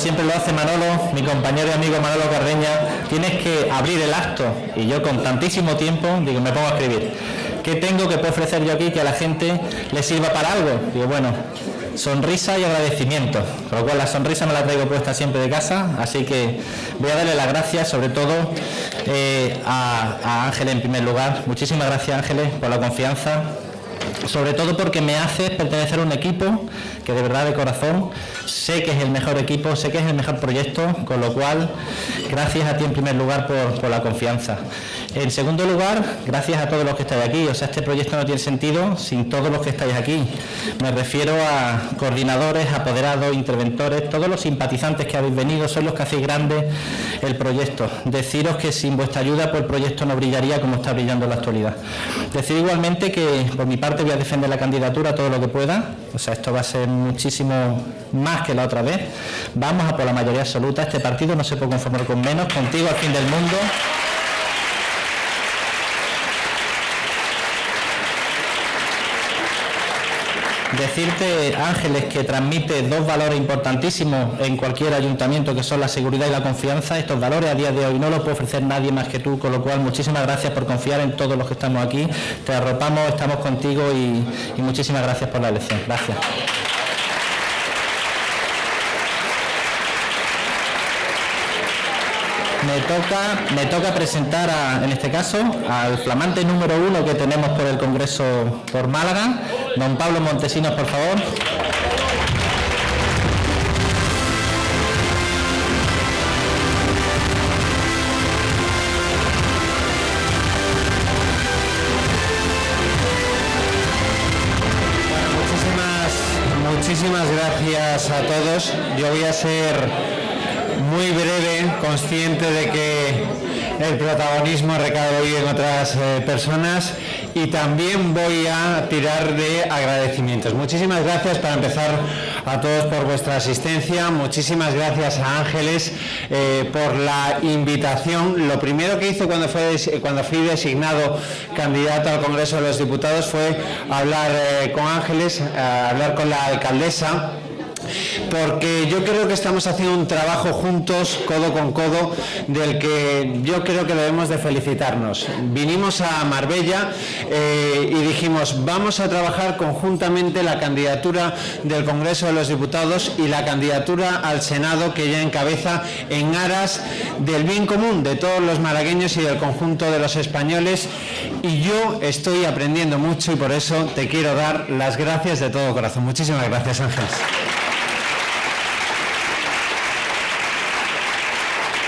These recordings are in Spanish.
siempre lo hace Manolo, mi compañero y amigo Manolo Carreña, tienes que abrir el acto. Y yo con tantísimo tiempo, digo, me pongo a escribir. ¿Qué tengo que puedo ofrecer yo aquí que a la gente le sirva para algo? Digo, bueno, sonrisa y agradecimiento. Con lo cual la sonrisa me la traigo puesta siempre de casa, así que voy a darle las gracias sobre todo eh, a, a Ángeles en primer lugar. Muchísimas gracias Ángeles por la confianza, sobre todo porque me hace pertenecer a un equipo que de verdad de corazón sé que es el mejor equipo, sé que es el mejor proyecto, con lo cual gracias a ti en primer lugar por, por la confianza. En segundo lugar, gracias a todos los que estáis aquí, o sea, este proyecto no tiene sentido sin todos los que estáis aquí. Me refiero a coordinadores, apoderados, interventores, todos los simpatizantes que habéis venido, son los que hacéis grande el proyecto. Deciros que sin vuestra ayuda pues el proyecto no brillaría como está brillando en la actualidad. Decir igualmente que por mi parte voy a defender la candidatura todo lo que pueda, o sea, esto va a ser muchísimo más que la otra vez. Vamos a por la mayoría absoluta, este partido no se puede conformar con menos, contigo al fin del mundo. Decirte, Ángeles, que transmite dos valores importantísimos en cualquier ayuntamiento, que son la seguridad y la confianza. Estos valores a día de hoy no los puede ofrecer nadie más que tú, con lo cual muchísimas gracias por confiar en todos los que estamos aquí. Te arropamos, estamos contigo y, muchísimas gracias por la elección. Gracias. Me toca, me toca presentar, en este caso, al flamante número uno que tenemos por el Congreso por Málaga, don Pablo Montesinos, por favor. Muchísimas, muchísimas gracias a todos. Yo voy a ser muy breve, consciente de que el protagonismo recae hoy en otras eh, personas y también voy a tirar de agradecimientos. Muchísimas gracias para empezar a todos por vuestra asistencia, muchísimas gracias a Ángeles eh, por la invitación. Lo primero que hice cuando, fue, cuando fui designado candidato al Congreso de los Diputados fue hablar eh, con Ángeles, hablar con la alcaldesa porque yo creo que estamos haciendo un trabajo juntos, codo con codo, del que yo creo que debemos de felicitarnos. Vinimos a Marbella eh, y dijimos, vamos a trabajar conjuntamente la candidatura del Congreso de los Diputados y la candidatura al Senado que ella encabeza en aras del bien común de todos los malagueños y del conjunto de los españoles y yo estoy aprendiendo mucho y por eso te quiero dar las gracias de todo corazón. Muchísimas gracias Ángeles.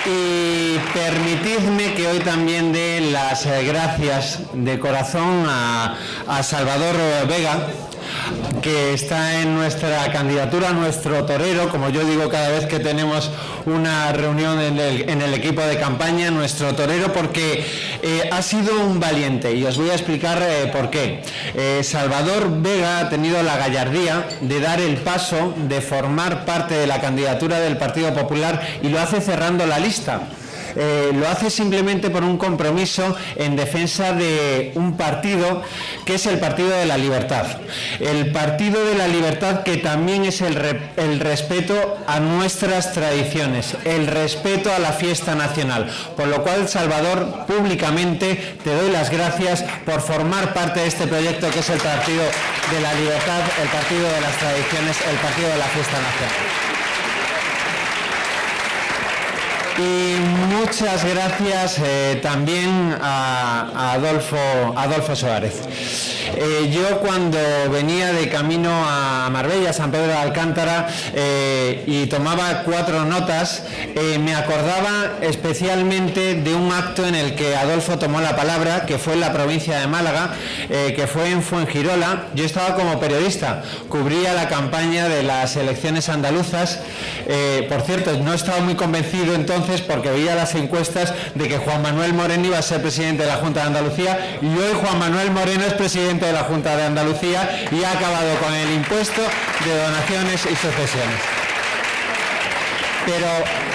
Y permitidme que hoy también dé las eh, gracias de corazón a, Salvador Vega, que está en nuestra candidatura, nuestro torero, como yo digo cada vez que tenemos una reunión en el, equipo de campaña, nuestro torero, porque eh, ha sido un valiente y os voy a explicar eh, por qué. Salvador Vega ha tenido la gallardía de dar el paso de formar parte de la candidatura del Partido Popular y lo hace cerrando la lista. Eh, lo hace simplemente por un compromiso en defensa de un partido que es el Partido de la Libertad. El Partido de la Libertad que también es el, el respeto a nuestras tradiciones, el respeto a la fiesta nacional. Por lo cual, Salvador, públicamente te doy las gracias por formar parte de este proyecto que es el Partido de la Libertad, el Partido de las Tradiciones, el Partido de la Fiesta Nacional. Y muchas gracias eh, también a, Adolfo, Adolfo Suárez. Eh, yo cuando venía de camino a Marbella, San Pedro de Alcántara, eh, y tomaba cuatro notas, me acordaba especialmente de un acto en el que Adolfo tomó la palabra, que fue en la provincia de Málaga, que fue en Fuengirola. Yo estaba como periodista, cubría la campaña de las elecciones andaluzas. Por cierto, no estaba muy convencido entonces porque veía las encuestas de que Juan Manuel Moreno iba a ser presidente de la Junta de Andalucía y hoy Juan Manuel Moreno es presidente de la Junta de Andalucía y ha acabado con el impuesto de donaciones y sucesiones. Pero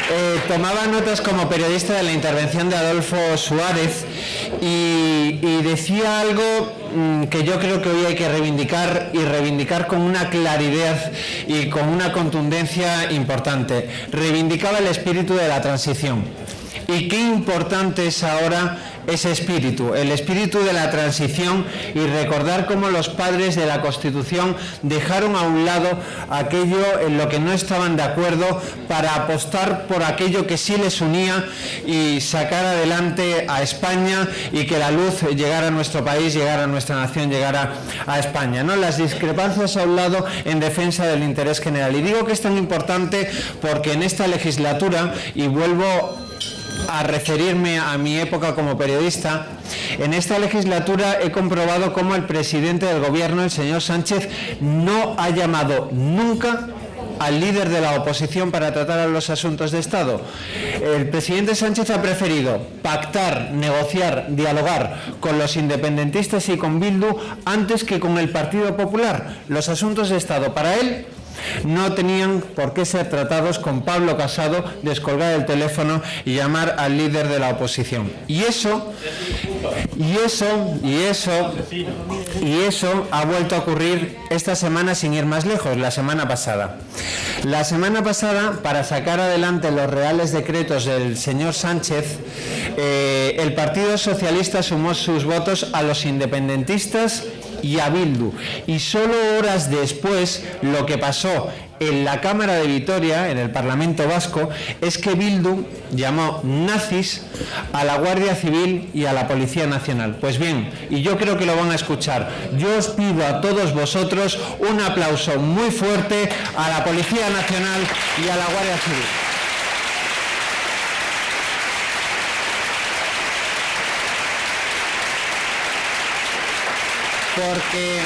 eh, tomaba notas como periodista de la intervención de Adolfo Suárez y, decía algo que yo creo que hoy hay que reivindicar y reivindicar con una claridad y con una contundencia importante. Reivindicaba el espíritu de la transición. Y qué importante es ahora ese espíritu, el espíritu de la transición y recordar cómo los padres de la Constitución dejaron a un lado aquello en lo que no estaban de acuerdo para apostar por aquello que sí les unía y sacar adelante a España y que la luz llegara a nuestro país, llegara a nuestra nación, llegara a España. ¿no? Las discrepancias a un lado en defensa del interés general. Y digo que es tan importante porque en esta legislatura, y vuelvo a referirme a mi época como periodista, en esta legislatura he comprobado cómo el presidente del gobierno, el señor Sánchez, no ha llamado nunca al líder de la oposición para tratar los asuntos de Estado. El presidente Sánchez ha preferido pactar, negociar, dialogar con los independentistas y con Bildu antes que con el Partido Popular. Los asuntos de Estado para él no tenían por qué ser tratados con Pablo Casado, descolgar el teléfono y llamar al líder de la oposición. Y eso, y eso, y eso, y eso ha vuelto a ocurrir esta semana sin ir más lejos, la semana pasada. La semana pasada, para sacar adelante los reales decretos del señor Sánchez, eh, el Partido Socialista sumó sus votos a los independentistas y a Bildu. Y solo horas después, lo que pasó en la Cámara de Vitoria, en el Parlamento Vasco, es que Bildu llamó nazis a la Guardia Civil y a la Policía Nacional. Pues bien, y yo creo que lo van a escuchar, yo os pido a todos vosotros un aplauso muy fuerte a la Policía Nacional y a la Guardia Civil. Porque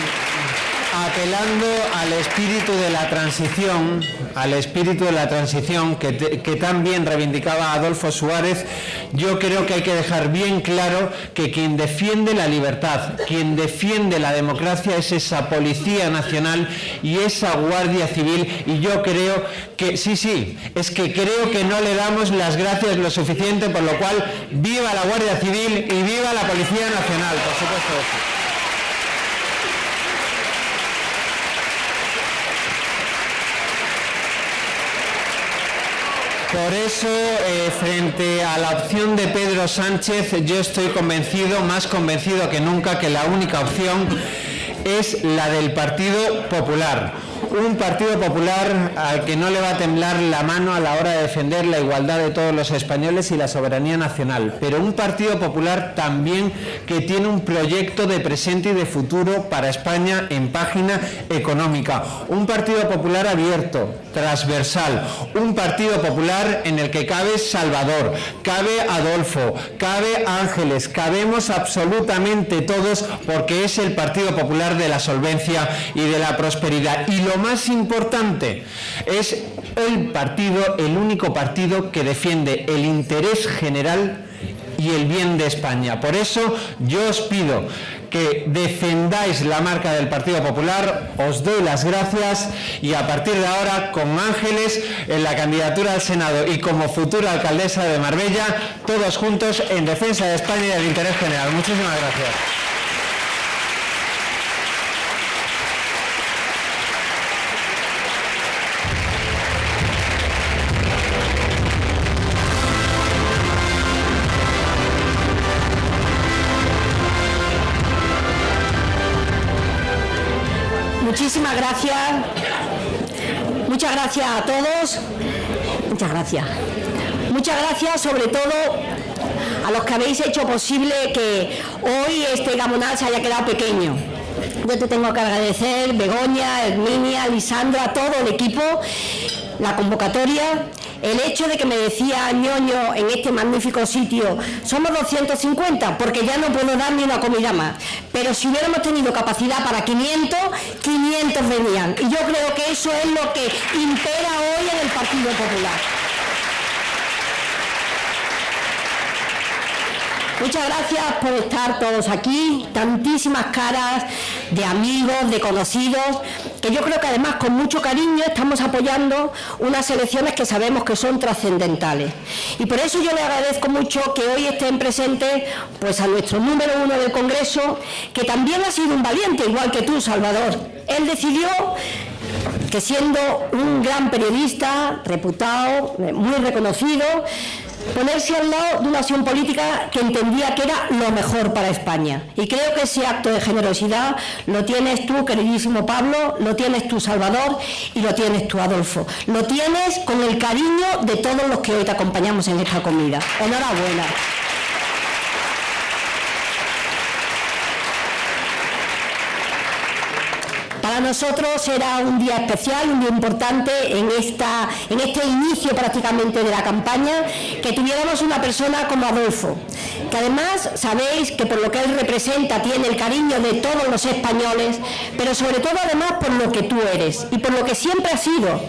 apelando al espíritu de la transición, al espíritu de la transición que, que tan reivindicaba Adolfo Suárez, yo creo que hay que dejar bien claro que quien defiende la libertad, quien defiende la democracia es esa Policía Nacional y esa Guardia Civil y yo creo que, sí, sí, es que creo que no le damos las gracias lo suficiente, por lo cual viva la Guardia Civil y viva la Policía Nacional, por supuesto. Por eso, eh, frente a la opción de Pedro Sánchez, yo estoy convencido, más convencido que nunca, que la única opción es la del Partido Popular un Partido Popular al que no le va a temblar la mano a la hora de defender la igualdad de todos los españoles y la soberanía nacional, pero un Partido Popular también que tiene un proyecto de presente y de futuro para España en página económica, un Partido Popular abierto, transversal, un Partido Popular en el que cabe Salvador, cabe Adolfo, cabe Ángeles, cabemos absolutamente todos porque es el Partido Popular de la solvencia y de la prosperidad. Más importante es el partido, el único partido que defiende el interés general y el bien de España. Por eso yo os pido que defendáis la marca del Partido Popular, os doy las gracias y a partir de ahora con Ángeles en la candidatura al Senado y como futura alcaldesa de Marbella, todos juntos en defensa de España y del interés general. Muchísimas gracias. Muchísimas gracias. Muchas gracias a todos. Muchas gracias. Muchas gracias sobre todo a los que habéis hecho posible que hoy este Gamonal se haya quedado pequeño. Yo te tengo que agradecer, Begoña, Herminia, Lisandra, todo el equipo, la convocatoria el hecho de que me decía ñoño en este magnífico sitio, somos 250 porque ya no puedo dar ni una comida más, pero si hubiéramos tenido capacidad para 500, 500 venían. Y yo creo que eso es lo que impera hoy en el Partido Popular. Muchas gracias por estar todos aquí, tantísimas caras de amigos, de conocidos, que yo creo que además con mucho cariño estamos apoyando unas elecciones que sabemos que son trascendentales. Y por eso yo le agradezco mucho que hoy estén presentes pues, a nuestro número uno del Congreso, que también ha sido un valiente, igual que tú, Salvador. Él decidió que siendo un gran periodista, reputado, muy reconocido, ponerse al lado de una acción política que entendía que era lo mejor para España. Y creo que ese acto de generosidad lo tienes tú, queridísimo Pablo, lo tienes tú, Salvador, y lo tienes tú, Adolfo. Lo tienes con el cariño de todos los que hoy te acompañamos en esta comida. Enhorabuena. Para nosotros era un día especial, un día importante en, esta, en este inicio prácticamente de la campaña, que tuviéramos una persona como Adolfo, que además sabéis que por lo que él representa tiene el cariño de todos los españoles, pero sobre todo además por lo que tú eres y por lo que siempre has sido.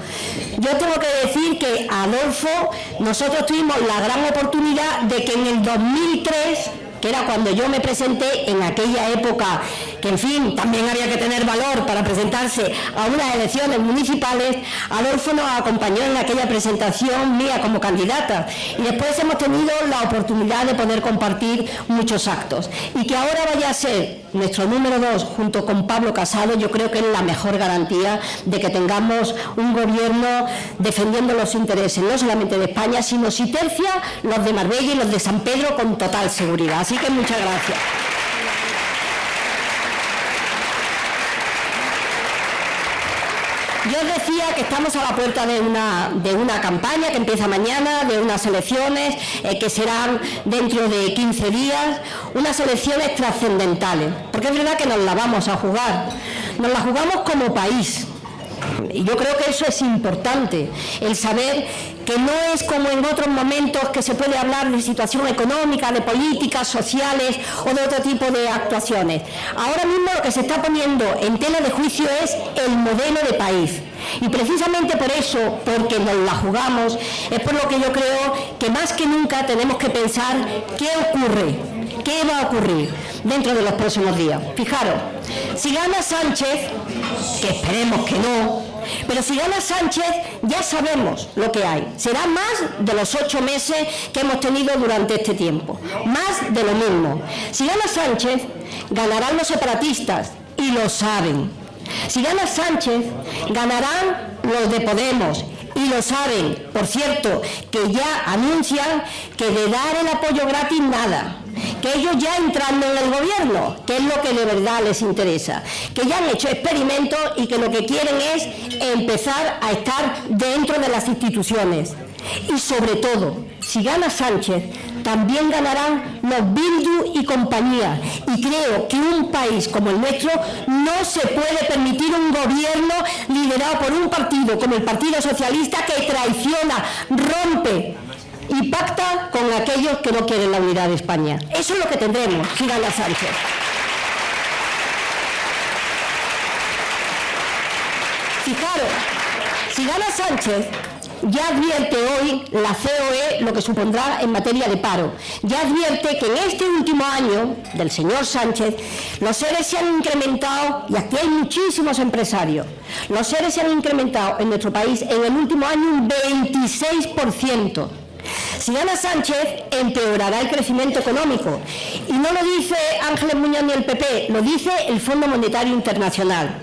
Yo tengo que decir que Adolfo, nosotros tuvimos la gran oportunidad de que en el 2003 que era cuando yo me presenté en aquella época, que en fin, también había que tener valor para presentarse a unas elecciones municipales, Adolfo nos acompañó en aquella presentación mía como candidata y después hemos tenido la oportunidad de poder compartir muchos actos. Y que ahora vaya a ser nuestro número dos junto con Pablo Casado, yo creo que es la mejor garantía de que tengamos un gobierno defendiendo los intereses no solamente de España, sino si tercia los de Marbella y los de San Pedro con total seguridad. Así que muchas gracias. Yo os decía que estamos a la puerta de una, de una campaña que empieza mañana, de unas elecciones eh, que serán dentro de 15 días, unas elecciones trascendentales, porque es verdad que nos la vamos a jugar, nos la jugamos como país, yo creo que eso es importante, el saber que no es como en otros momentos que se puede hablar de situación económica, de políticas sociales o de otro tipo de actuaciones. Ahora mismo lo que se está poniendo en tela de juicio es el modelo de país. Y precisamente por eso, porque nos la jugamos, es por lo que yo creo que más que nunca tenemos que pensar qué ocurre, qué va a ocurrir dentro de los próximos días. Fijaros, si gana Sánchez, que esperemos que no, pero si gana Sánchez, ya sabemos lo que hay. Será más de los ocho meses que hemos tenido durante este tiempo. Más de lo mismo. Si gana Sánchez, ganarán los separatistas y lo saben. Si gana Sánchez, ganarán los de Podemos y lo saben. Por cierto, que ya anuncian que de dar el apoyo gratis nada que ellos ya entrando en el gobierno, que es lo que de verdad les interesa, que ya han hecho experimentos y que lo que quieren es empezar a estar dentro de las instituciones. Y sobre todo, si gana Sánchez, también ganarán los Bildu y compañía. Y creo que un país como el nuestro no se puede permitir un gobierno liderado por un partido como el Partido Socialista que traiciona, rompe y pacta con aquellos que no quieren la unidad de España. Eso es lo que tendremos si gana Sánchez. Fijaros, si gana Sánchez, ya advierte hoy la COE lo que supondrá en materia de paro. Ya advierte que en este último año del señor Sánchez los seres se han incrementado, y aquí hay muchísimos empresarios, los seres se han incrementado en nuestro país en el último año un 26%. Si gana Sánchez, empeorará el crecimiento económico. Y no lo dice Ángeles Muñoz ni el PP, lo dice el Fondo Monetario Internacional.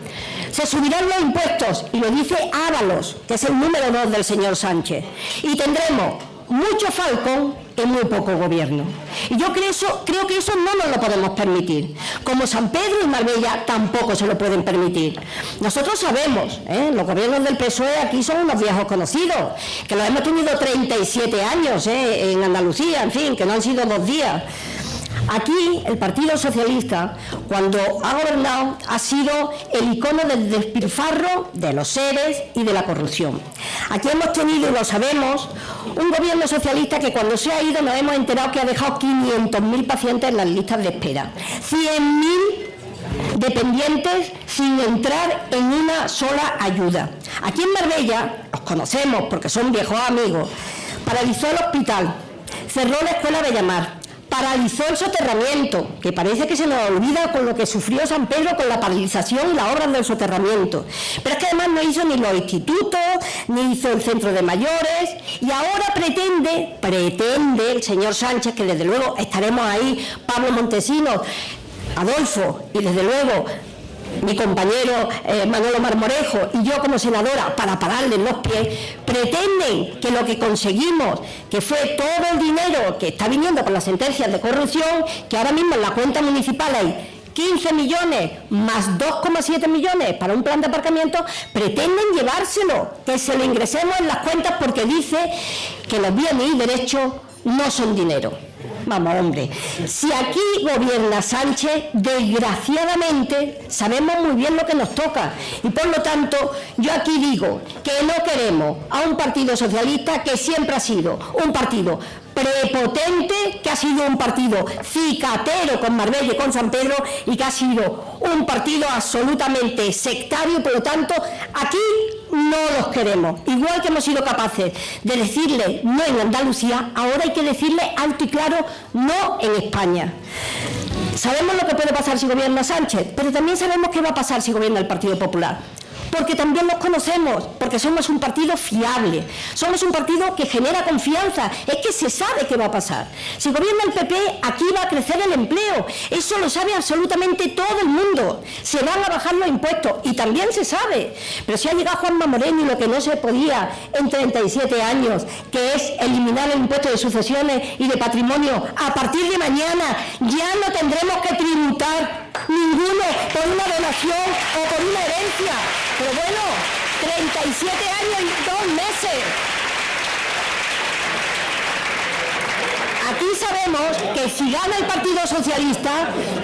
Se subirán los impuestos, y lo dice Ábalos, que es el número dos del señor Sánchez. Y tendremos mucho falcón y muy poco gobierno. Y yo creo, que eso no nos lo podemos permitir. Como San Pedro y Marbella tampoco se lo pueden permitir. Nosotros sabemos, ¿eh? los gobiernos del PSOE aquí son unos viejos conocidos, que los hemos tenido 37 años ¿eh? en Andalucía, en fin, que no han sido dos días. Aquí el Partido Socialista, cuando ha gobernado, ha sido el icono del despilfarro, de los seres y de la corrupción. Aquí hemos tenido, y lo sabemos, un gobierno socialista que cuando se ha ido nos hemos enterado que ha dejado 500.000 pacientes en las listas de espera. 100.000 dependientes sin entrar en una sola ayuda. Aquí en Marbella, los conocemos porque son viejos amigos, paralizó el hospital, cerró la escuela de llamar, paralizó el soterramiento, que parece que se nos olvida con lo que sufrió San Pedro con la paralización y la obra del soterramiento. Pero es que además no hizo ni los institutos, ni hizo el centro de mayores, y ahora pretende, pretende el señor Sánchez, que desde luego estaremos ahí, Pablo Montesinos, Adolfo, y desde luego mi compañero eh, Manolo Marmorejo y yo como senadora para pararle los pies, pretenden que lo que conseguimos, que fue todo el dinero que está viniendo por las sentencias de corrupción, que ahora mismo en la cuenta municipal hay 15 millones más 2,7 millones para un plan de aparcamiento, pretenden llevárselo, que se lo ingresemos en las cuentas porque dice que los bienes y derechos no son dinero. Vamos, hombre, si aquí gobierna Sánchez, desgraciadamente sabemos muy bien lo que nos toca. Y por lo tanto, yo aquí digo que no queremos a un partido socialista que siempre ha sido un partido prepotente, que ha sido un partido cicatero con Marbella y con San Pedro y que ha sido un partido absolutamente sectario, por lo tanto, aquí no los queremos. Igual que hemos sido capaces de decirle no en Andalucía, ahora hay que decirle alto y claro no en España. Sabemos lo que puede pasar si gobierna Sánchez, pero también sabemos qué va a pasar si gobierna el Partido Popular porque también los conocemos, porque somos un partido fiable, somos un partido que genera confianza, es que se sabe qué va a pasar. Si gobierna el PP, aquí va a crecer el empleo, eso lo sabe absolutamente todo el mundo, se van a bajar los impuestos y también se sabe, pero si ha llegado Juanma Moreno y lo que no se podía en 37 años, que es eliminar el impuesto de sucesiones y de patrimonio, a partir de mañana ya no tendremos que tributar ninguno por una donación o por una herencia. Pero bueno, 37 años y dos meses. Aquí sabemos que si gana el Partido Socialista,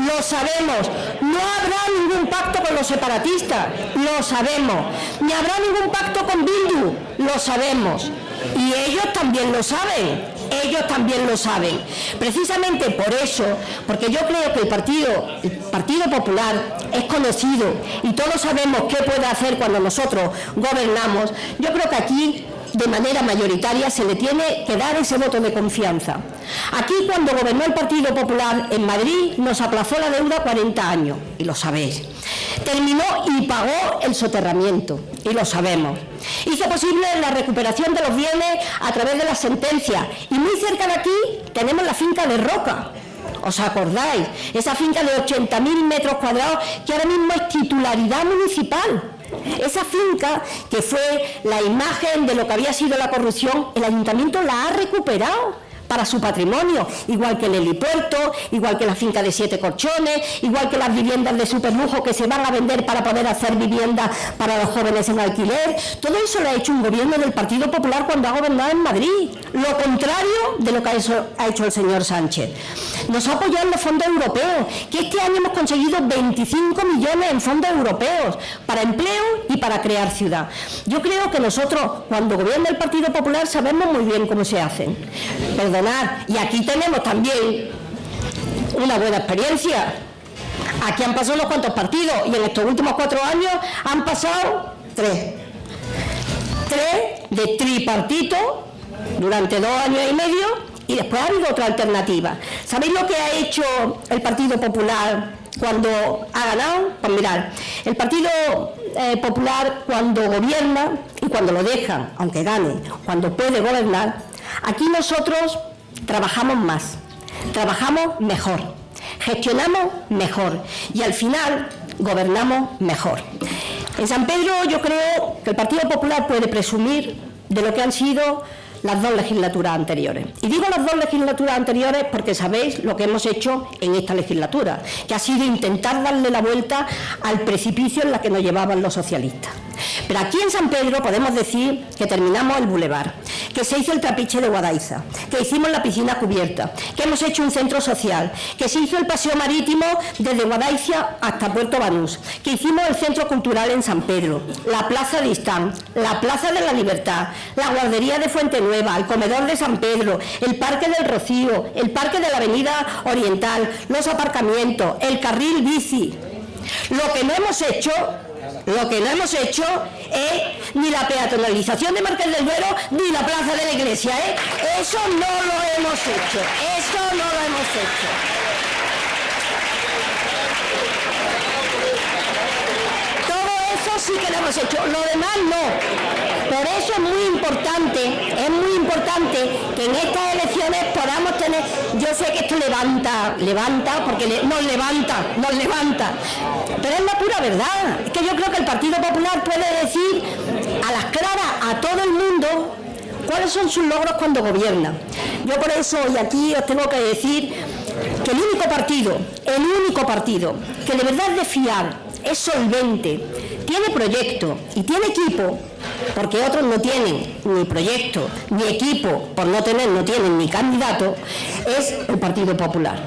lo sabemos, no habrá ningún pacto con los separatistas, lo sabemos, ni habrá ningún pacto con Bildu, lo sabemos. Y ellos también lo saben, ellos también lo saben. Precisamente por eso, porque yo creo que el Partido, el Partido Popular es conocido y todos sabemos qué puede hacer cuando nosotros gobernamos, yo creo que aquí de manera mayoritaria se le tiene que dar ese voto de confianza. Aquí cuando gobernó el Partido Popular en Madrid nos aplazó la deuda 40 años, y lo sabéis. Terminó y pagó el soterramiento, y lo sabemos. Hizo posible la recuperación de los bienes a través de las sentencias. Y muy cerca de aquí tenemos la finca de Roca, ¿Os acordáis? Esa finca de 80.000 metros cuadrados que ahora mismo es titularidad municipal. Esa finca, que fue la imagen de lo que había sido la corrupción, el ayuntamiento la ha recuperado para su patrimonio, igual que el helipuerto, igual que la finca de siete colchones, igual que las viviendas de superlujo que se van a vender para poder hacer viviendas para los jóvenes en alquiler. Todo eso lo ha hecho un gobierno del Partido Popular cuando ha gobernado en Madrid. Lo contrario de lo que ha hecho el señor Sánchez. Nos ha apoyado en los fondos europeos, que este año hemos conseguido 25 millones en fondos europeos para empleo y para crear ciudad. Yo creo que nosotros, cuando gobierna el Partido Popular, sabemos muy bien cómo se hacen. Y aquí tenemos también una buena experiencia. Aquí han pasado unos cuantos partidos y en estos últimos cuatro años han pasado tres. Tres de tripartito durante dos años y medio y después ha habido otra alternativa. ¿Sabéis lo que ha hecho el Partido Popular cuando ha ganado? Pues mirar, el Partido eh, Popular cuando gobierna y cuando lo deja, aunque gane, cuando puede gobernar, Aquí nosotros trabajamos más, trabajamos mejor, gestionamos mejor y al final gobernamos mejor. En San Pedro yo creo que el Partido Popular puede presumir de lo que han sido las dos legislaturas anteriores. Y digo las dos legislaturas anteriores porque sabéis lo que hemos hecho en esta legislatura, que ha sido intentar darle la vuelta al precipicio en la que nos llevaban los socialistas. Pero aquí en San Pedro podemos decir que terminamos el bulevar, que se hizo el trapiche de Guadaiza, que hicimos la piscina cubierta, que hemos hecho un centro social, que se hizo el paseo marítimo desde Guadaiza hasta Puerto Banús, que hicimos el centro cultural en San Pedro, la plaza de Istán, la plaza de la Libertad, la guardería de Fuente Nueva, el comedor de San Pedro, el parque del Rocío, el parque de la avenida Oriental, los aparcamientos, el carril bici. Lo que no hemos hecho lo que no hemos hecho es ni la peatonalización de Marqués del Duero ni la plaza de la iglesia. ¿eh? Eso no lo hemos hecho. Eso no lo hemos hecho. Todo eso sí que lo hemos hecho. Lo demás no. Por eso es muy importante, es muy importante que en estas elecciones podamos tener, yo sé que esto levanta, levanta, porque nos levanta, nos levanta, pero es la pura verdad. Es que yo creo que el Partido Popular puede decir a las claras a todo el mundo cuáles son sus logros cuando gobierna. Yo por eso hoy aquí os tengo que decir que el único partido, el único partido que de verdad es de fiar, es solvente, tiene proyecto y tiene equipo, porque otros no tienen ni proyecto ni equipo, por no tener, no tienen ni candidato, es el Partido Popular.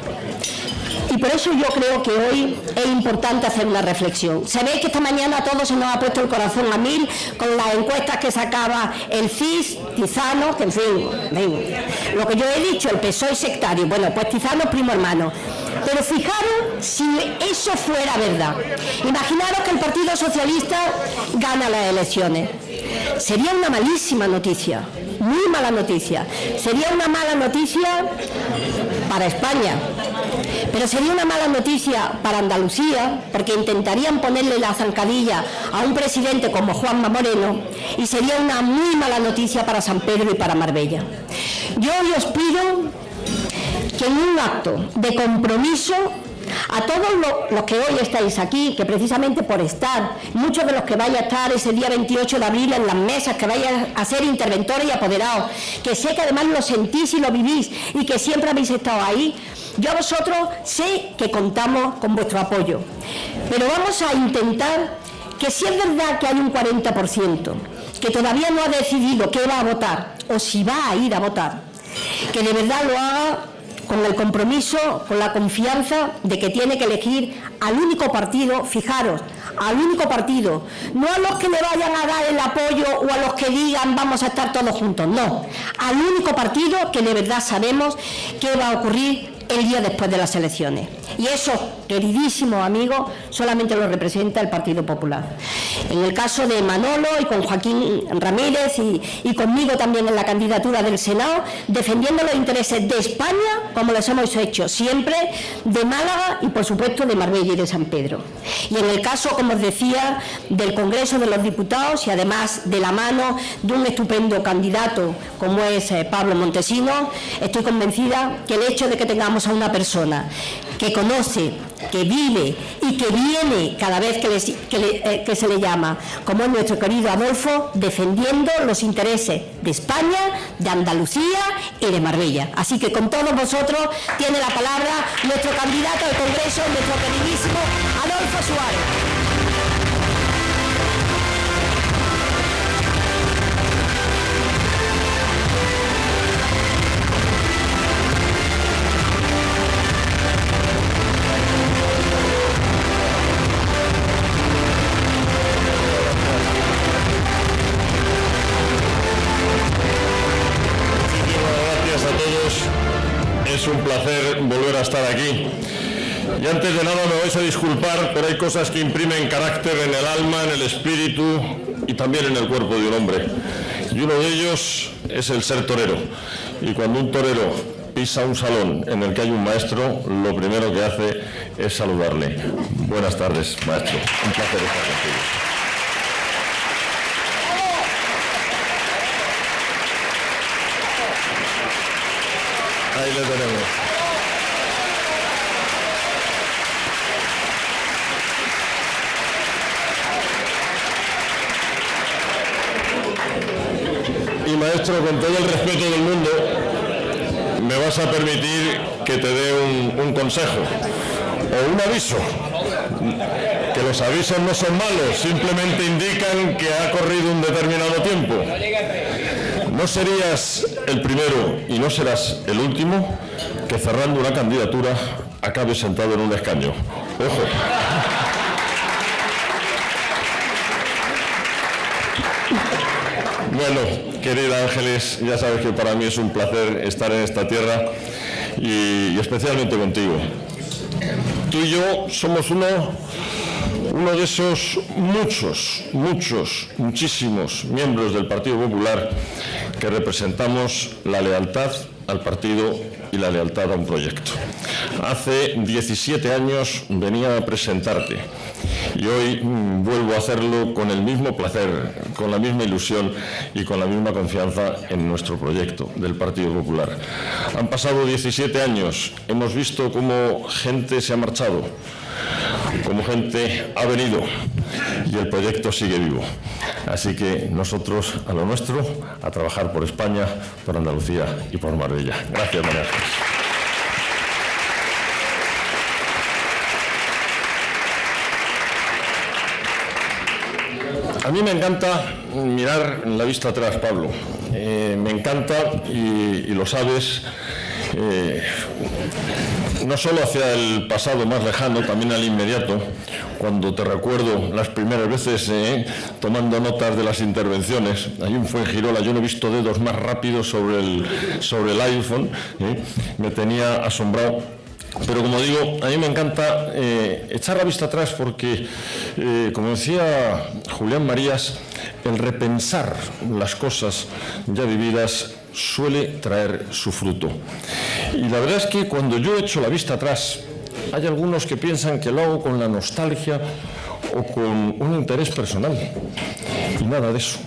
Y por eso yo creo que hoy es importante hacer una reflexión. Ve que esta mañana a todos se nos ha puesto el corazón a mil con las encuestas que sacaba el CIS, Tizano, que en fin, lo que yo he dicho, el PSOE sectario, bueno, pues Tizano es primo hermano. Pero fijaros si eso fuera verdad. Imaginaros que el Partido Socialista gana las elecciones. Sería una malísima noticia, muy mala noticia. Sería una mala noticia para España, pero sería una mala noticia para Andalucía, porque intentarían ponerle la zancadilla a un presidente como Juanma Moreno, y sería una muy mala noticia para San Pedro y para Marbella. Yo hoy os pido que en un acto de compromiso a todos los, que hoy estáis aquí, que precisamente por estar, muchos de los que vais a estar ese día 28 de abril en las mesas, que vais a ser interventores y apoderados, que sé que además lo sentís y lo vivís y que siempre habéis estado ahí, yo a vosotros sé que contamos con vuestro apoyo, pero vamos a intentar que si es verdad que hay un 40% que todavía no ha decidido qué va a votar o si va a ir a votar, que de verdad lo haga con el compromiso, con la confianza de que tiene que elegir al único partido, fijaros, al único partido, no a los que le vayan a dar el apoyo o a los que digan vamos a estar todos juntos, no, al único partido que de verdad sabemos qué va a ocurrir el día después de las elecciones. Y eso, queridísimo amigo, solamente lo representa el Partido Popular. En el caso de Manolo y con Joaquín Ramírez y, conmigo también en la candidatura del Senado, defendiendo los intereses de España, como les hemos hecho siempre, de Málaga y por supuesto de Marbella y de San Pedro. Y en el caso, como os decía, del Congreso de los Diputados y además de la mano de un estupendo candidato como es eh, Pablo Montesino, estoy convencida que el hecho de que tengamos a una persona que conoce, que vive y que viene cada vez eh, que, se le llama, como es nuestro querido Adolfo, defendiendo los intereses de España, de Andalucía y de Marbella. Así que con todos vosotros tiene la palabra nuestro candidato al Congreso, nuestro queridísimo Adolfo Suárez. Estar aquí. Y antes de nada me vais a disculpar, pero hay cosas que imprimen carácter en el alma, en el espíritu y también en el cuerpo de un hombre. Y uno de ellos es el ser torero. Y cuando un torero pisa un salón en el que hay un maestro, lo primero que hace es saludarle. Buenas tardes, maestro. Un placer estar contigo. Ahí le tenemos. Maestro, con todo el respeto del mundo, me vas a permitir que te dé un, un consejo o un aviso. Que los avisos no son malos, simplemente indican que ha corrido un determinado tiempo. No serías el primero y no serás el último que cerrando una candidatura acabe sentado en un escaño. Ojo. Bueno, querida Ángeles, ya sabes que para mí es un placer estar en esta tierra y, especialmente contigo. Tú y yo somos uno de esos muchos, muchos, muchísimos miembros del Partido Popular que representamos la lealtad al partido y la lealtad a un proyecto. Hace 17 años venía a presentarte y hoy mm, vuelvo a hacerlo con el mismo placer, con la misma ilusión y con la misma confianza en nuestro proyecto del Partido Popular. Han pasado 17 años, hemos visto cómo gente se ha marchado, cómo gente ha venido y el proyecto sigue vivo. Así que nosotros a lo nuestro, a trabajar por España, por Andalucía y por Marbella. Gracias, María. A mí me encanta mirar la vista atrás, Pablo. Eh, me encanta, y, lo sabes, eh, no solo hacia el pasado más lejano, también al inmediato, cuando te recuerdo las primeras veces eh, tomando notas de las intervenciones. Hay un fue en Girola, yo no he visto dedos más rápidos sobre el, sobre el iPhone, me tenía asombrado pero como digo, a mí me encanta eh, echar la vista atrás porque, eh, como decía Julián Marías, el repensar las cosas ya vividas suele traer su fruto. Y la verdad es que cuando yo echo la vista atrás, hay algunos que piensan que lo hago con la nostalgia o con un interés personal. Y nada de eso.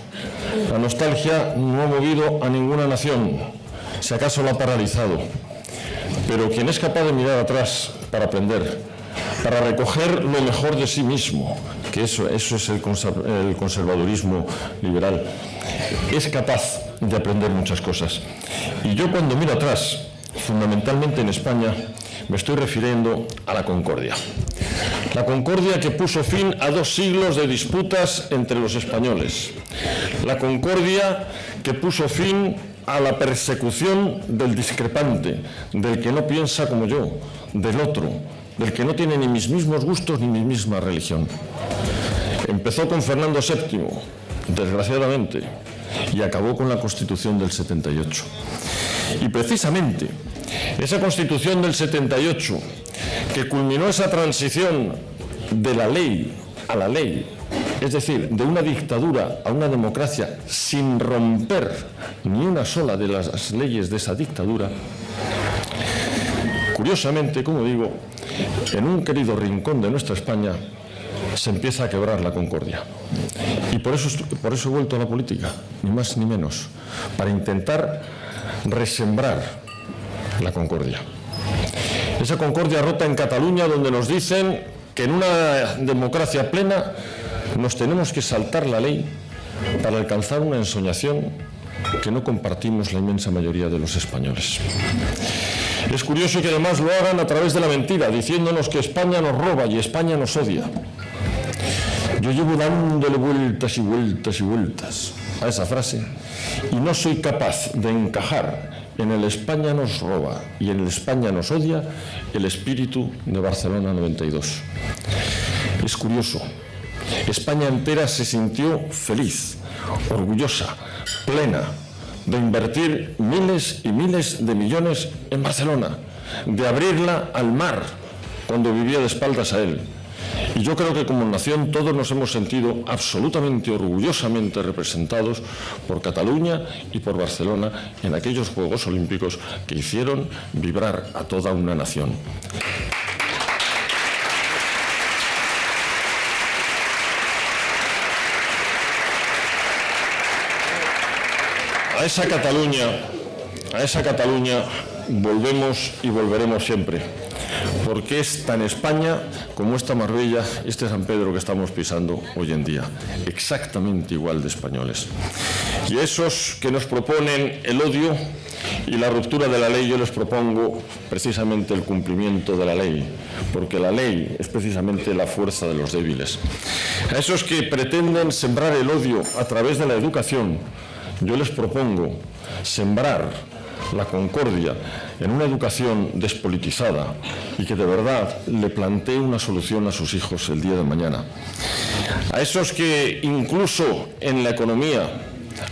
La nostalgia no ha movido a ninguna nación, si acaso la ha paralizado. Pero quien es capaz de mirar atrás para aprender, para recoger lo mejor de sí mismo, que eso, eso es el conservadurismo liberal, es capaz de aprender muchas cosas. Y yo cuando miro atrás, fundamentalmente en España, me estoy refiriendo a la concordia. La concordia que puso fin a dos siglos de disputas entre los españoles. La concordia que puso fin a la persecución del discrepante, del que no piensa como yo, del otro, del que no tiene ni mis mismos gustos ni mi misma religión. Empezó con Fernando VII, desgraciadamente, y acabó con la Constitución del 78. Y precisamente esa Constitución del 78, que culminó esa transición de la ley a la ley, es decir, de una dictadura a una democracia sin romper ni una sola de las leyes de esa dictadura, curiosamente, como digo, en un querido rincón de nuestra España se empieza a quebrar la concordia. Y por eso, por eso he vuelto a la política, ni más ni menos, para intentar resembrar la concordia. Esa concordia rota en Cataluña donde nos dicen que en una democracia plena nos tenemos que saltar la ley para alcanzar una ensoñación que no compartimos la inmensa mayoría de los españoles. Es curioso que además lo hagan a través de la mentira, diciéndonos que España nos roba y España nos odia. Yo llevo dándole vueltas y vueltas y vueltas a esa frase y no soy capaz de encajar en el España nos roba y en el España nos odia el espíritu de Barcelona 92. Es curioso, España entera se sintió feliz, orgullosa, plena de invertir miles y miles de millones en Barcelona, de abrirla al mar cuando vivía de espaldas a él. Y yo creo que como nación todos nos hemos sentido absolutamente orgullosamente representados por Cataluña y por Barcelona en aquellos Juegos Olímpicos que hicieron vibrar a toda una nación. A esa Cataluña, a esa Cataluña volvemos y volveremos siempre, porque es tan España como esta Marbella este San Pedro que estamos pisando hoy en día, exactamente igual de españoles. Y esos que nos proponen el odio y la ruptura de la ley, yo les propongo precisamente el cumplimiento de la ley, porque la ley es precisamente la fuerza de los débiles. A esos que pretenden sembrar el odio a través de la educación, yo les propongo sembrar la concordia en una educación despolitizada y que de verdad le plantee una solución a sus hijos el día de mañana. A esos que incluso en la economía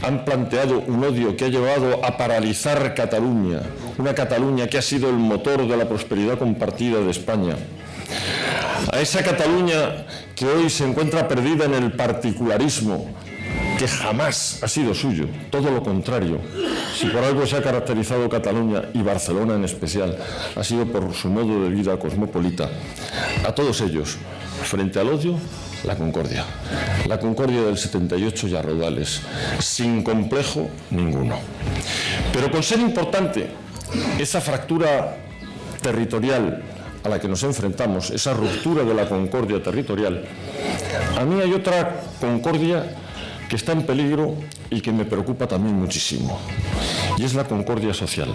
han planteado un odio que ha llevado a paralizar Cataluña, una Cataluña que ha sido el motor de la prosperidad compartida de España. a esa Cataluña que hoy se encuentra perdida en el particularismo, que jamás ha sido suyo, todo lo contrario. Si por algo se ha caracterizado Cataluña y Barcelona en especial, ha sido por su modo de vida cosmopolita. A todos ellos, frente al odio, la concordia. La concordia del 78 y a rodales, sin complejo ninguno. Pero con ser importante esa fractura territorial a la que nos enfrentamos, esa ruptura de la concordia territorial, a mí hay otra concordia que está en peligro y que me preocupa también muchísimo, y es la concordia social.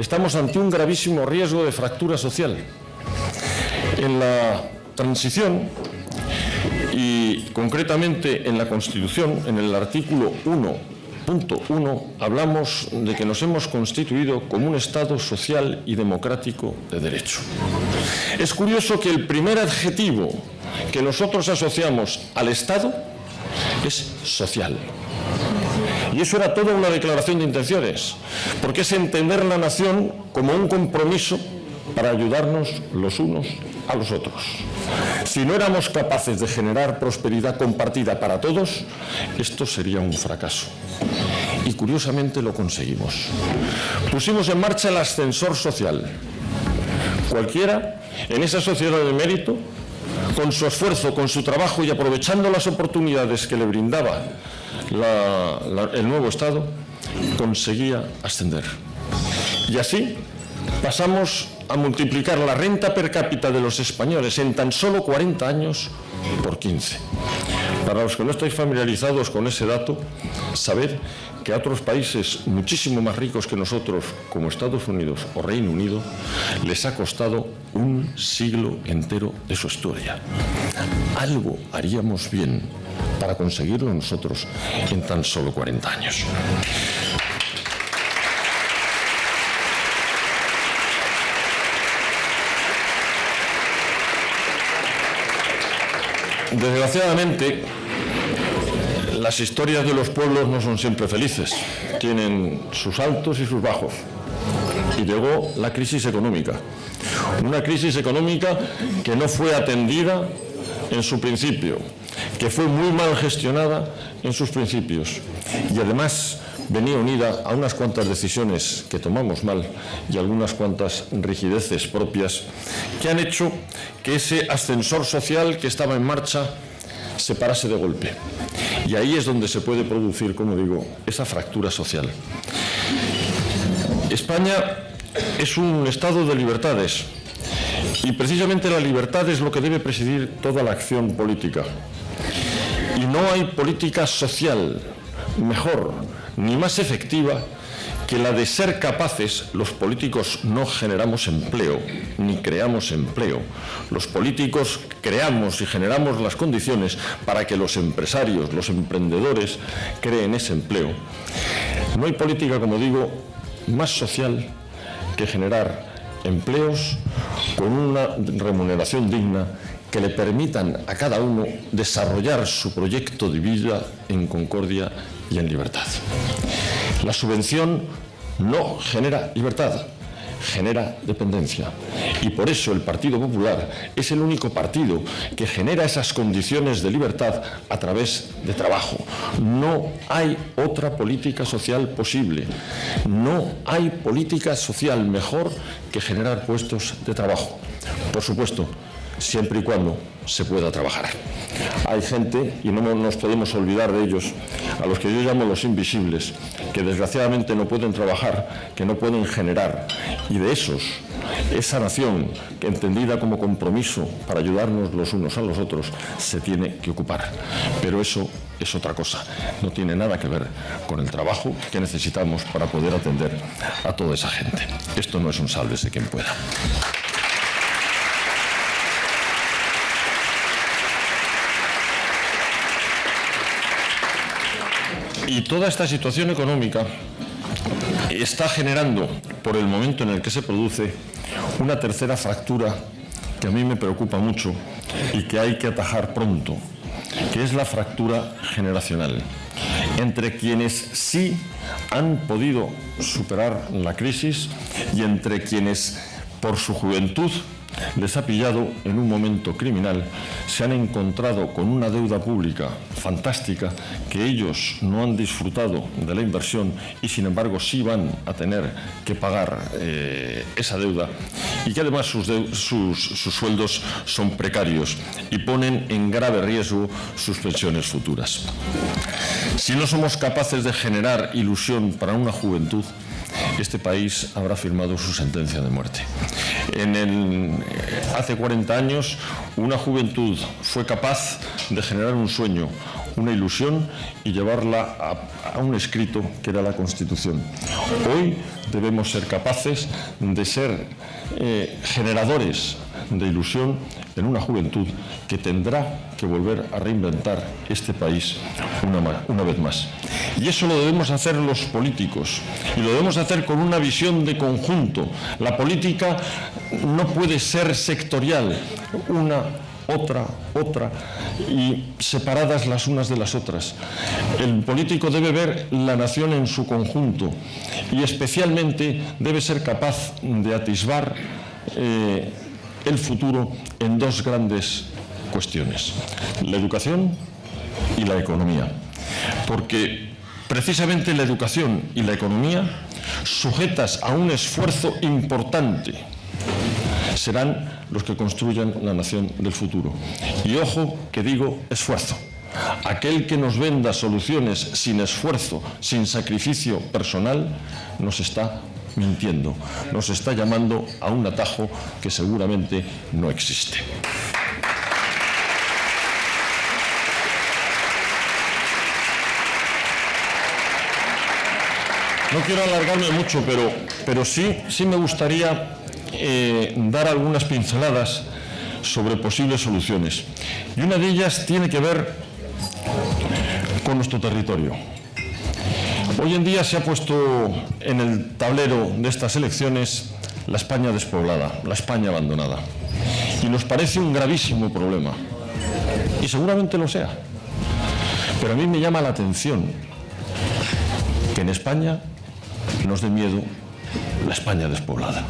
Estamos ante un gravísimo riesgo de fractura social. En la transición y concretamente en la Constitución, en el artículo 1.1, hablamos de que nos hemos constituido como un Estado social y democrático de derecho. Es curioso que el primer adjetivo que nosotros asociamos al Estado es social. Y eso era toda una declaración de intenciones, porque es entender la nación como un compromiso para ayudarnos los unos a los otros. Si no éramos capaces de generar prosperidad compartida para todos, esto sería un fracaso. Y curiosamente lo conseguimos. Pusimos en marcha el ascensor social. Cualquiera en esa sociedad de mérito con su esfuerzo, con su trabajo y aprovechando las oportunidades que le brindaba el nuevo Estado, conseguía ascender. Y así pasamos a multiplicar la renta per cápita de los españoles en tan solo 40 años por 15. Para los que no estáis familiarizados con ese dato, saber que a otros países muchísimo más ricos que nosotros, como Estados Unidos o Reino Unido, les ha costado un siglo entero de su historia. Algo haríamos bien para conseguirlo nosotros en tan solo 40 años. Desgraciadamente, las historias de los pueblos no son siempre felices, tienen sus altos y sus bajos. Y llegó la crisis económica, una crisis económica que no fue atendida en su principio, que fue muy mal gestionada en sus principios. Y además venía unida a unas cuantas decisiones que tomamos mal y algunas cuantas rigideces propias que han hecho que ese ascensor social que estaba en marcha se parase de golpe. Y ahí es donde se puede producir, como digo, esa fractura social. España es un estado de libertades y precisamente la libertad es lo que debe presidir toda la acción política. Y no hay política social mejor ni más efectiva que la de ser capaces, los políticos no generamos empleo, ni creamos empleo. Los políticos creamos y generamos las condiciones para que los empresarios, los emprendedores creen ese empleo. No hay política, como digo, más social que generar empleos con una remuneración digna que le permitan a cada uno desarrollar su proyecto de vida en concordia y en libertad. La subvención no genera libertad, genera dependencia. Y por eso el Partido Popular es el único partido que genera esas condiciones de libertad a través de trabajo. No hay otra política social posible. No hay política social mejor que generar puestos de trabajo. Por supuesto, siempre y cuando se pueda trabajar. Hay gente, y no nos podemos olvidar de ellos, a los que yo llamo los invisibles, que desgraciadamente no pueden trabajar, que no pueden generar. Y de esos, esa nación, entendida como compromiso para ayudarnos los unos a los otros, se tiene que ocupar. Pero eso es otra cosa, no tiene nada que ver con el trabajo que necesitamos para poder atender a toda esa gente. Esto no es un de quien pueda. Y toda esta situación económica está generando, por el momento en el que se produce, una tercera fractura que a mí me preocupa mucho y que hay que atajar pronto, que es la fractura generacional entre quienes sí han podido superar la crisis y entre quienes por su juventud les ha pillado en un momento criminal, se han encontrado con una deuda pública fantástica que ellos no han disfrutado de la inversión y sin embargo sí van a tener que pagar eh, esa deuda y que además sus, sus sueldos son precarios y ponen en grave riesgo sus pensiones futuras. Si no somos capaces de generar ilusión para una juventud, este país habrá firmado su sentencia de muerte. En el, hace 40 años, una juventud fue capaz de generar un sueño, una ilusión y llevarla a, un escrito que era la Constitución. Hoy debemos ser capaces de ser eh, generadores de ilusión en una juventud que tendrá que volver a reinventar este país una, una, vez más. Y eso lo debemos hacer los políticos y lo debemos hacer con una visión de conjunto. La política no puede ser sectorial, una otra, otra, y separadas las unas de las otras. El político debe ver la nación en su conjunto y especialmente debe ser capaz de atisbar eh, el futuro en dos grandes cuestiones, la educación y la economía. Porque precisamente la educación y la economía, sujetas a un esfuerzo importante, serán los que construyan la nación del futuro. Y ojo que digo esfuerzo. Aquel que nos venda soluciones sin esfuerzo, sin sacrificio personal, nos está mintiendo, nos está llamando a un atajo que seguramente no existe. No quiero alargarme mucho, pero, pero sí, sí me gustaría eh, dar algunas pinceladas sobre posibles soluciones. Y una de ellas tiene que ver con nuestro territorio. Hoy en día se ha puesto en el tablero de estas elecciones la España despoblada, la España abandonada. Y nos parece un gravísimo problema. Y seguramente lo sea. Pero a mí me llama la atención que en España nos dé miedo la España despoblada.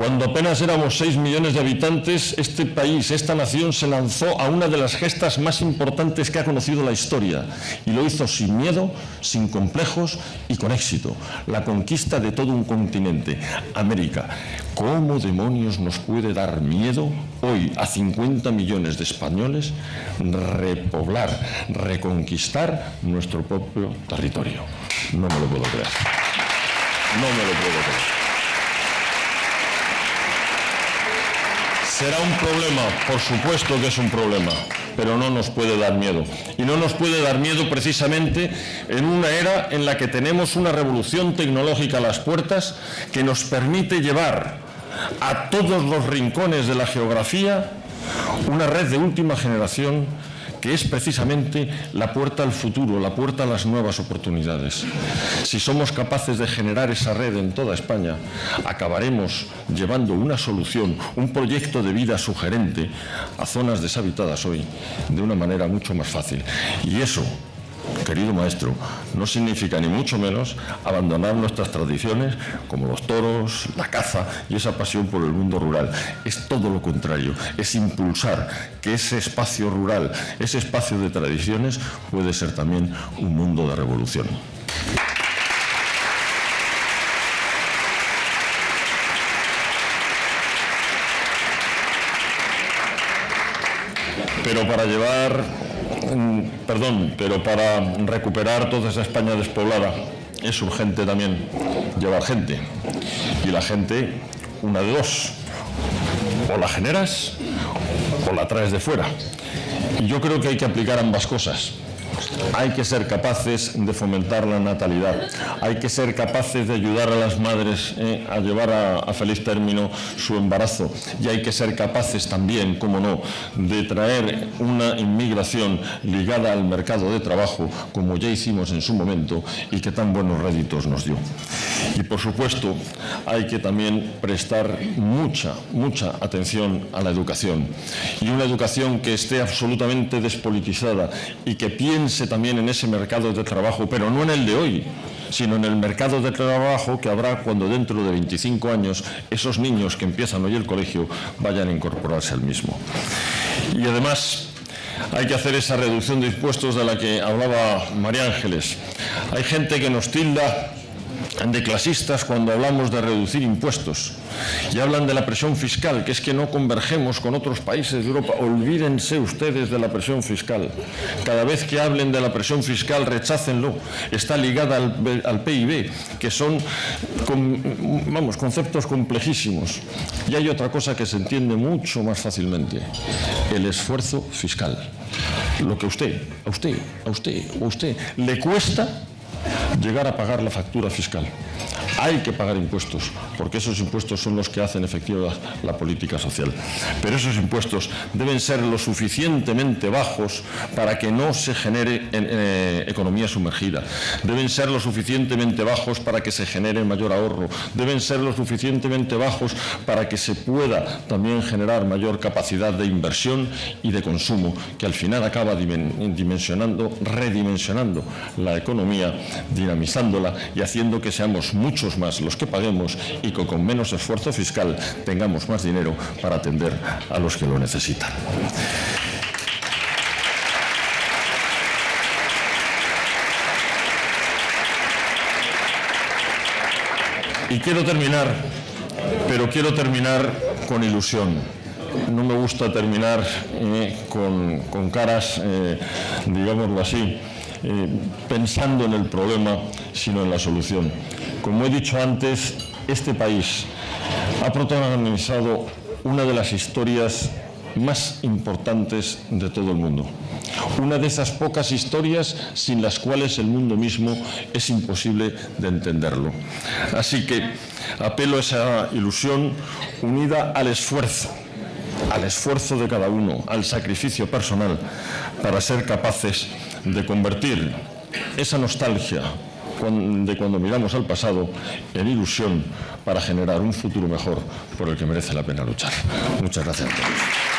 Cuando apenas éramos 6 millones de habitantes, este país, esta nación se lanzó a una de las gestas más importantes que ha conocido la historia y lo hizo sin miedo, sin complejos y con éxito. La conquista de todo un continente, América. ¿Cómo demonios nos puede dar miedo hoy a 50 millones de españoles repoblar, reconquistar nuestro propio territorio? No me lo puedo creer. No me lo puedo creer. Será un problema, por supuesto que es un problema, pero no nos puede dar miedo. Y no nos puede dar miedo precisamente en una era en la que tenemos una revolución tecnológica a las puertas que nos permite llevar a todos los rincones de la geografía una red de última generación que es precisamente la puerta al futuro, la puerta a las nuevas oportunidades. Si somos capaces de generar esa red en toda España, acabaremos llevando una solución, un proyecto de vida sugerente a zonas deshabitadas hoy de una manera mucho más fácil. Y eso querido maestro, no significa ni mucho menos abandonar nuestras tradiciones como los toros, la caza y esa pasión por el mundo rural. Es todo lo contrario, es impulsar que ese espacio rural, ese espacio de tradiciones puede ser también un mundo de revolución. Pero para llevar perdón, pero para recuperar toda esa España despoblada es urgente también llevar gente. Y la gente, una de dos, o la generas o la traes de fuera. Y yo creo que hay que aplicar ambas cosas. Hay que ser capaces de fomentar la natalidad, hay que ser capaces de ayudar a las madres eh, a llevar a, feliz término su embarazo. Y hay que ser capaces también, como no, de traer una inmigración ligada al mercado de trabajo, como ya hicimos en su momento y que tan buenos réditos nos dio. Y por supuesto, hay que también prestar mucha, mucha atención a la educación. Y una educación que esté absolutamente despolitizada y que piense también en ese mercado de trabajo, pero no en el de hoy, sino en el mercado de trabajo que habrá cuando dentro de 25 años esos niños que empiezan hoy el colegio vayan a incorporarse al mismo. Y además hay que hacer esa reducción de impuestos de la que hablaba María Ángeles. Hay gente que nos tilda de clasistas cuando hablamos de reducir impuestos y hablan de la presión fiscal, que es que no convergemos con otros países de Europa. Olvídense ustedes de la presión fiscal. Cada vez que hablen de la presión fiscal, rechácenlo. Está ligada al, PIB, que son vamos, conceptos complejísimos. Y hay otra cosa que se entiende mucho más fácilmente, el esfuerzo fiscal. Lo que a usted, a usted, a usted, a usted le cuesta llegar a pagar la factura fiscal. Hay que pagar impuestos, porque esos impuestos son los que hacen efectiva la política social. Pero esos impuestos deben ser lo suficientemente bajos para que no se genere eh, economía sumergida. Deben ser lo suficientemente bajos para que se genere mayor ahorro. Deben ser lo suficientemente bajos para que se pueda también generar mayor capacidad de inversión y de consumo, que al final acaba dimensionando, redimensionando la economía dinamizándola y haciendo que seamos muchos más los que paguemos y que con menos esfuerzo fiscal tengamos más dinero para atender a los que lo necesitan. Y quiero terminar, pero quiero terminar con ilusión. No me gusta terminar eh, con, caras, eh, digámoslo así, eh, pensando en el problema, sino en la solución. Como he dicho antes, este país ha protagonizado una de las historias más importantes de todo el mundo. Una de esas pocas historias sin las cuales el mundo mismo es imposible de entenderlo. Así que apelo a esa ilusión unida al esfuerzo, al esfuerzo de cada uno, al sacrificio personal, para ser capaces de convertir esa nostalgia de cuando miramos al pasado en ilusión para generar un futuro mejor por el que merece la pena luchar. Muchas gracias a todos.